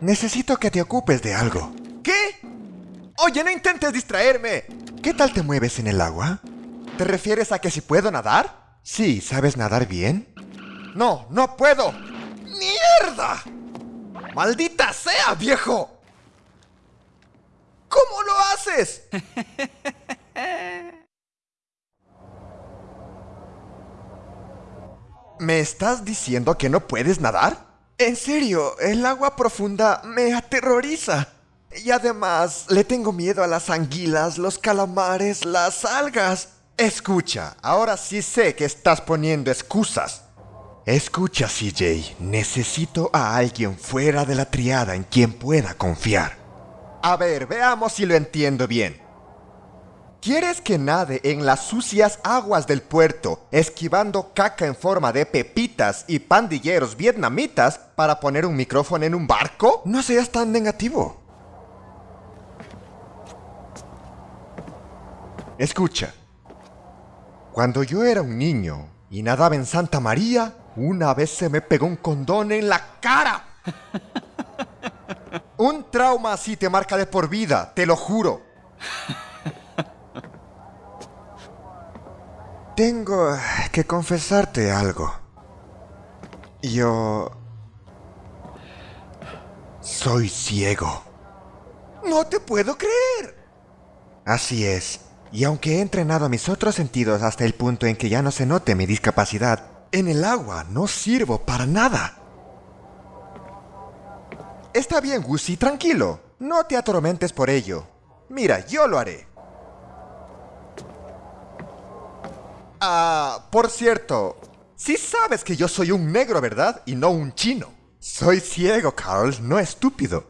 Necesito que te ocupes de algo. ¿Qué? Oye, no intentes distraerme. ¿Qué tal te mueves en el agua? ¿Te refieres a que si puedo nadar? Sí, ¿sabes nadar bien? No, no puedo. ¡Mierda! ¡Maldita sea, viejo! ¿Cómo lo haces? ¿Me estás diciendo que no puedes nadar? En serio, el agua profunda me aterroriza. Y además, le tengo miedo a las anguilas, los calamares, las algas. Escucha, ahora sí sé que estás poniendo excusas. Escucha, CJ, necesito a alguien fuera de la triada en quien pueda confiar. A ver, veamos si lo entiendo bien. ¿Quieres que nade en las sucias aguas del puerto, esquivando caca en forma de pepitas y pandilleros vietnamitas para poner un micrófono en un barco? No seas tan negativo. Escucha. Cuando yo era un niño y nadaba en Santa María, una vez se me pegó un condón en la cara. Un trauma así te marca de por vida, te lo juro. Tengo que confesarte algo. Yo... Soy ciego. No te puedo creer. Así es. Y aunque he entrenado mis otros sentidos hasta el punto en que ya no se note mi discapacidad, en el agua no sirvo para nada. Está bien, Gussie, tranquilo. No te atormentes por ello. Mira, yo lo haré. Ah, por cierto, sí sabes que yo soy un negro, ¿verdad? Y no un chino. Soy ciego, Carl, no estúpido.